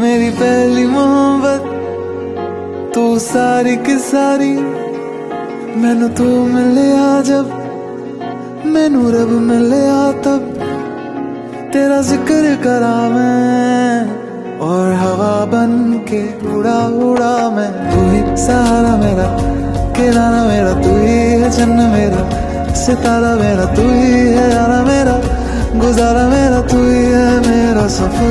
मेरी पहली मोहब्बत, तू सारी की सारी मैनू तू मिलिया जब, मैनू रब मिलिया तब। तेरा ज़िक्र करा मैं, और हवा बन के उड़ा उड़ा मैं। तू ही सहारा मेरा, किराना मेरा, तू ही है जन्न मेरा। सितारा मेरा, तू ही है यारा मेरा। गुजारा मेरा, तू ही है मेरा सफ़र।